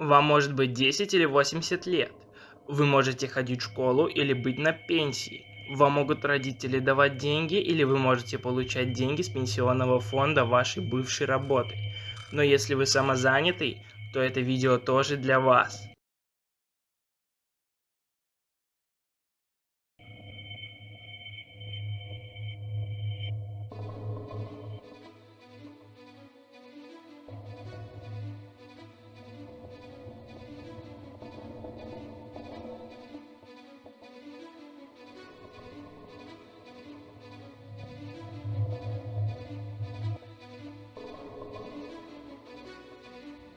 Вам может быть 10 или 80 лет. Вы можете ходить в школу или быть на пенсии. Вам могут родители давать деньги или вы можете получать деньги с пенсионного фонда вашей бывшей работы. Но если вы самозанятый, то это видео тоже для вас.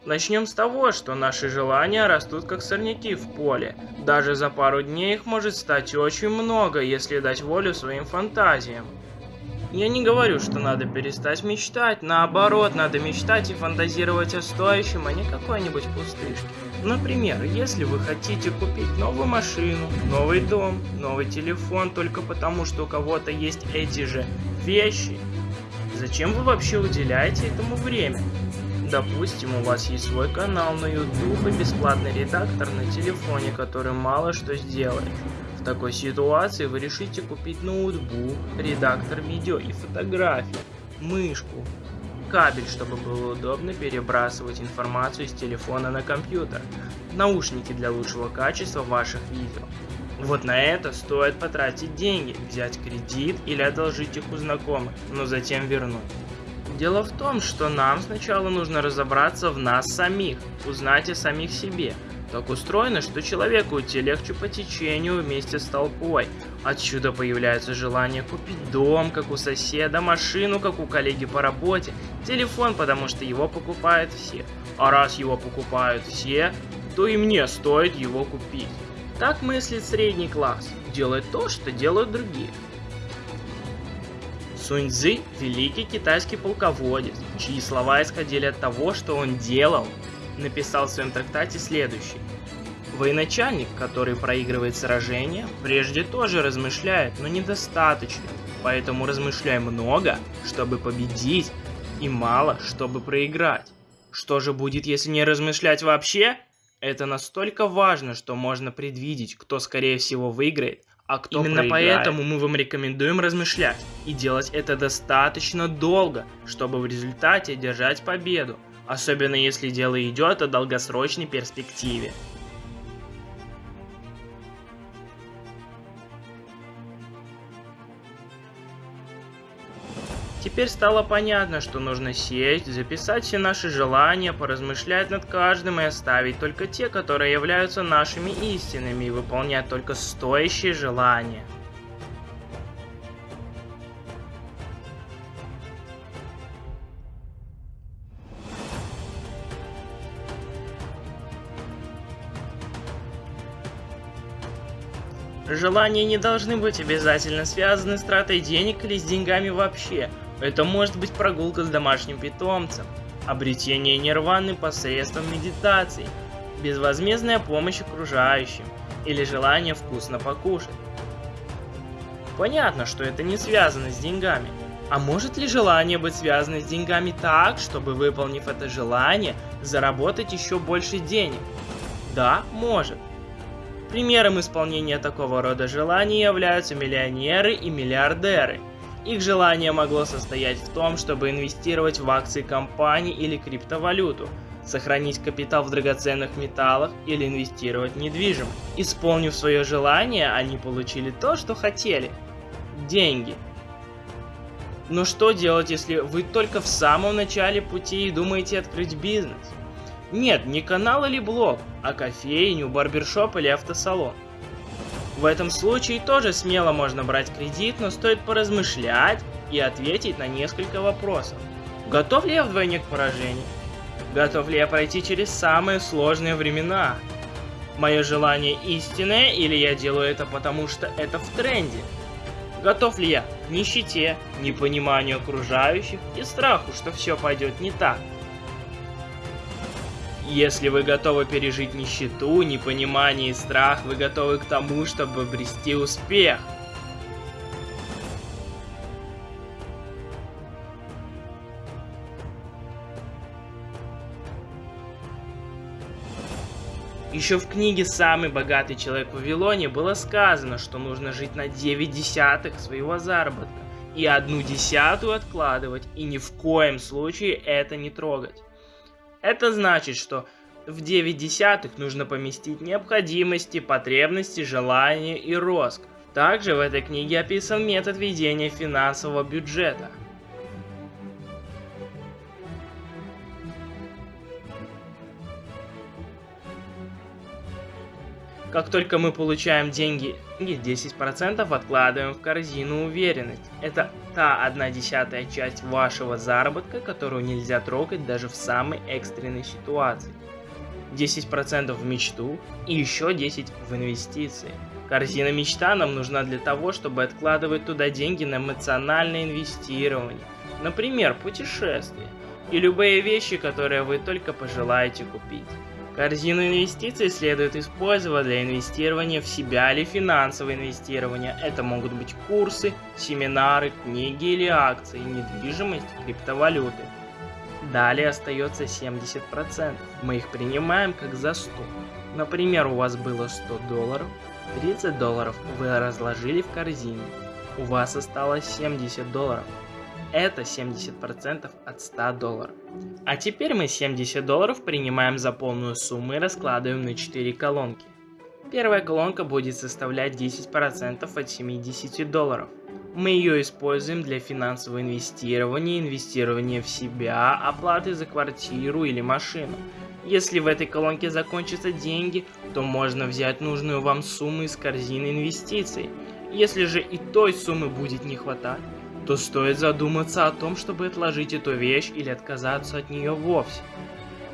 Начнем с того, что наши желания растут как сорняки в поле. Даже за пару дней их может стать очень много, если дать волю своим фантазиям. Я не говорю, что надо перестать мечтать, наоборот, надо мечтать и фантазировать о стоящем, а не какой-нибудь пустышке. Например, если вы хотите купить новую машину, новый дом, новый телефон только потому, что у кого-то есть эти же вещи, зачем вы вообще уделяете этому время? Допустим, у вас есть свой канал на YouTube и бесплатный редактор на телефоне, который мало что сделает. В такой ситуации вы решите купить ноутбук, редактор видео и фотографий, мышку, кабель, чтобы было удобно перебрасывать информацию с телефона на компьютер, наушники для лучшего качества ваших видео. Вот на это стоит потратить деньги, взять кредит или одолжить их у знакомых, но затем вернуть. Дело в том, что нам сначала нужно разобраться в нас самих, узнать о самих себе. Так устроено, что человеку идти легче по течению вместе с толпой. Отсюда появляется желание купить дом, как у соседа, машину, как у коллеги по работе, телефон, потому что его покупают все. А раз его покупают все, то и мне стоит его купить. Так мыслит средний класс. Делает то, что делают другие. Сунь Цзы – великий китайский полководец, чьи слова исходили от того, что он делал, написал в своем трактате следующий. Военачальник, который проигрывает сражение, прежде тоже размышляет, но недостаточно, поэтому размышляй много, чтобы победить, и мало, чтобы проиграть. Что же будет, если не размышлять вообще? Это настолько важно, что можно предвидеть, кто скорее всего выиграет, а кто Именно проиграет. поэтому мы вам рекомендуем размышлять и делать это достаточно долго, чтобы в результате держать победу, особенно если дело идет о долгосрочной перспективе. Теперь стало понятно, что нужно сесть, записать все наши желания, поразмышлять над каждым и оставить только те, которые являются нашими истинными, и выполнять только стоящие желания. Желания не должны быть обязательно связаны с тратой денег или с деньгами вообще. Это может быть прогулка с домашним питомцем, обретение нирваны посредством медитации, безвозмездная помощь окружающим или желание вкусно покушать. Понятно, что это не связано с деньгами. А может ли желание быть связано с деньгами так, чтобы, выполнив это желание, заработать еще больше денег? Да, может. Примером исполнения такого рода желаний являются миллионеры и миллиардеры – их желание могло состоять в том, чтобы инвестировать в акции компании или криптовалюту, сохранить капитал в драгоценных металлах или инвестировать в недвижимость. Исполнив свое желание, они получили то, что хотели – деньги. Но что делать, если вы только в самом начале пути и думаете открыть бизнес? Нет, не канал или блог, а кофейню, барбершоп или автосалон. В этом случае тоже смело можно брать кредит, но стоит поразмышлять и ответить на несколько вопросов. Готов ли я вдвойне к поражению? Готов ли я пройти через самые сложные времена? Мое желание истинное или я делаю это потому, что это в тренде? Готов ли я к нищете, непониманию окружающих и страху, что все пойдет не так? Если вы готовы пережить нищету, непонимание и страх, вы готовы к тому, чтобы обрести успех. Еще в книге «Самый богатый человек в Вавилоне» было сказано, что нужно жить на 9 десятых своего заработка и одну десятую откладывать, и ни в коем случае это не трогать. Это значит, что в 9 десятых нужно поместить необходимости, потребности, желания и роскошь. Также в этой книге описан метод ведения финансового бюджета. Как только мы получаем деньги, 10% откладываем в корзину уверенность. Это та одна десятая часть вашего заработка, которую нельзя трогать даже в самой экстренной ситуации. 10% в мечту и еще 10% в инвестиции. Корзина мечта нам нужна для того, чтобы откладывать туда деньги на эмоциональное инвестирование, например, путешествия и любые вещи, которые вы только пожелаете купить. Корзину инвестиций следует использовать для инвестирования в себя или финансового инвестирования. Это могут быть курсы, семинары, книги или акции, недвижимость, криптовалюты. Далее остается 70%. Мы их принимаем как за 100. Например, у вас было 100 долларов, 30 долларов вы разложили в корзине. У вас осталось 70 долларов. Это 70% от 100 долларов. А теперь мы 70 долларов принимаем за полную сумму и раскладываем на 4 колонки. Первая колонка будет составлять 10% от 70 долларов. Мы ее используем для финансового инвестирования, инвестирования в себя, оплаты за квартиру или машину. Если в этой колонке закончатся деньги, то можно взять нужную вам сумму из корзины инвестиций. Если же и той суммы будет не хватать, то стоит задуматься о том, чтобы отложить эту вещь или отказаться от нее вовсе.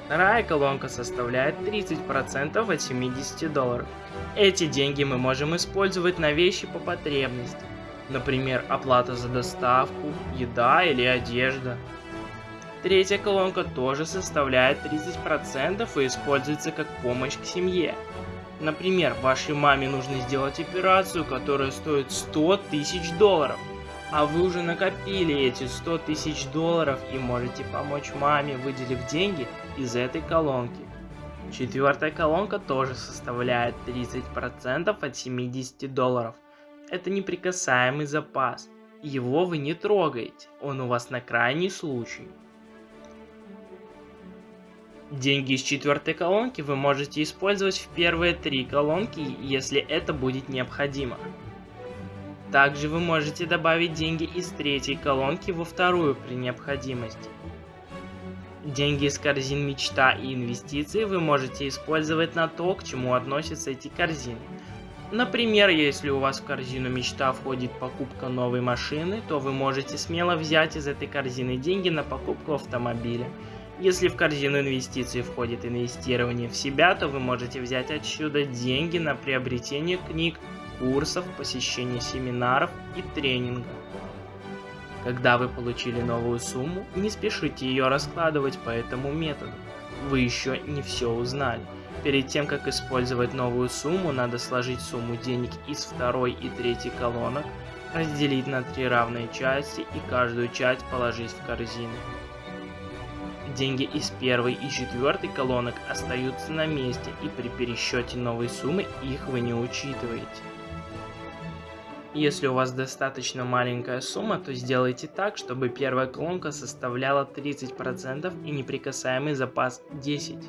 Вторая колонка составляет 30% от 70 долларов. Эти деньги мы можем использовать на вещи по потребности. Например, оплата за доставку, еда или одежда. Третья колонка тоже составляет 30% и используется как помощь к семье. Например, вашей маме нужно сделать операцию, которая стоит 100 тысяч долларов. А вы уже накопили эти 100 тысяч долларов и можете помочь маме, выделив деньги из этой колонки. Четвертая колонка тоже составляет 30% от 70 долларов – это неприкасаемый запас. Его вы не трогаете, он у вас на крайний случай. Деньги из четвертой колонки вы можете использовать в первые три колонки, если это будет необходимо. Также вы можете добавить деньги из третьей колонки во вторую при необходимости. Деньги из корзин мечта и инвестиции вы можете использовать на то, к чему относятся эти корзины. Например, если у вас в корзину мечта входит покупка новой машины, то вы можете смело взять из этой корзины деньги на покупку автомобиля. Если в корзину инвестиций входит инвестирование в себя, то вы можете взять отсюда деньги на приобретение книг, курсов, посещение семинаров и тренингов. Когда вы получили новую сумму, не спешите ее раскладывать по этому методу. Вы еще не все узнали. Перед тем, как использовать новую сумму, надо сложить сумму денег из второй и третьей колонок, разделить на три равные части и каждую часть положить в корзину. Деньги из первой и четвертой колонок остаются на месте, и при пересчете новой суммы их вы не учитываете. Если у вас достаточно маленькая сумма, то сделайте так, чтобы первая колонка составляла 30% и неприкасаемый запас 10%.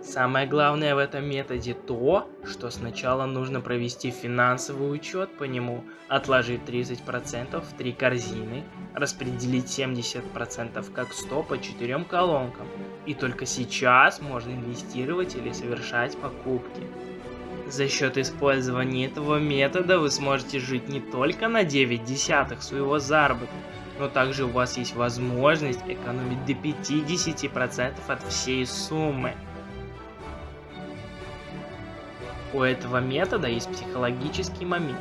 Самое главное в этом методе то, что сначала нужно провести финансовый учет по нему, отложить 30% в три корзины, распределить 70% как 100 по четырем колонкам, и только сейчас можно инвестировать или совершать покупки. За счет использования этого метода вы сможете жить не только на 9 десятых своего заработка, но также у вас есть возможность экономить до 50% от всей суммы. У этого метода есть психологический момент.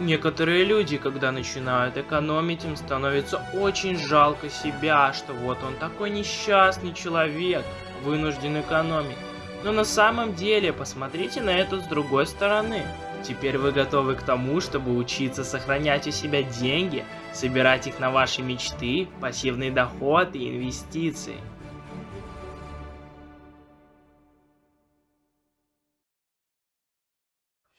Некоторые люди, когда начинают экономить, им становится очень жалко себя, что вот он такой несчастный человек, вынужден экономить. Но на самом деле, посмотрите на это с другой стороны. Теперь вы готовы к тому, чтобы учиться сохранять у себя деньги, собирать их на ваши мечты, пассивный доход и инвестиции.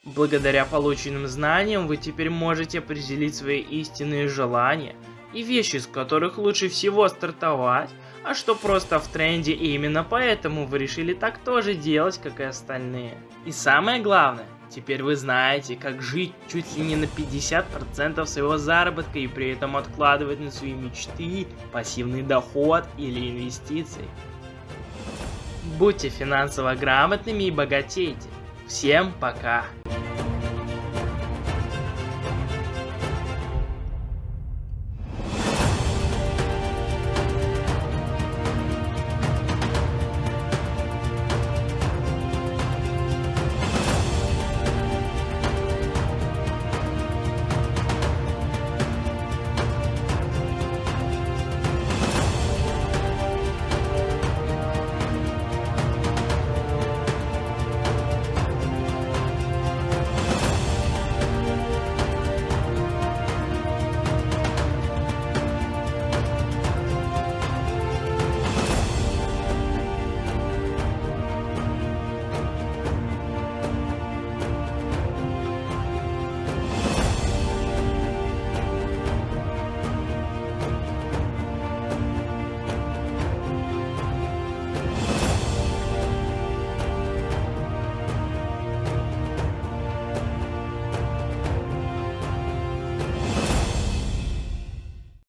Благодаря полученным знаниям вы теперь можете определить свои истинные желания и вещи, с которых лучше всего стартовать, а что просто в тренде и именно поэтому вы решили так тоже делать, как и остальные. И самое главное, теперь вы знаете, как жить чуть ли не на 50% своего заработка и при этом откладывать на свои мечты, пассивный доход или инвестиции. Будьте финансово грамотными и богатейте. Всем пока!